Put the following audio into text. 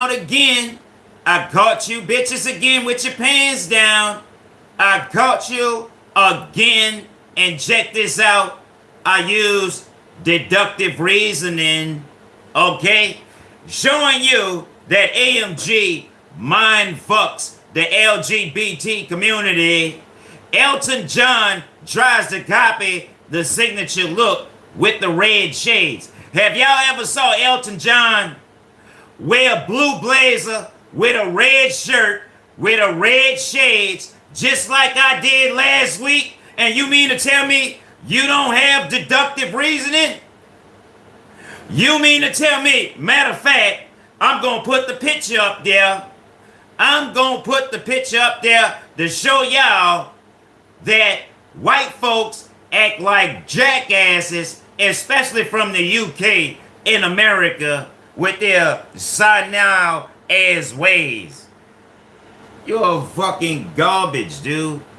again. I caught you bitches again with your pants down. I caught you again. And check this out. I use deductive reasoning, okay? Showing you that AMG mind fucks the LGBT community. Elton John tries to copy the signature look with the red shades. Have y'all ever saw Elton John wear a blue blazer with a red shirt with a red shades just like I did last week? And you mean to tell me you don't have deductive reasoning? You mean to tell me, matter of fact, I'm going to put the picture up there. I'm going to put the picture up there to show y'all that white folks act like jackasses, especially from the UK in America with their now ass ways. You're fucking garbage, dude.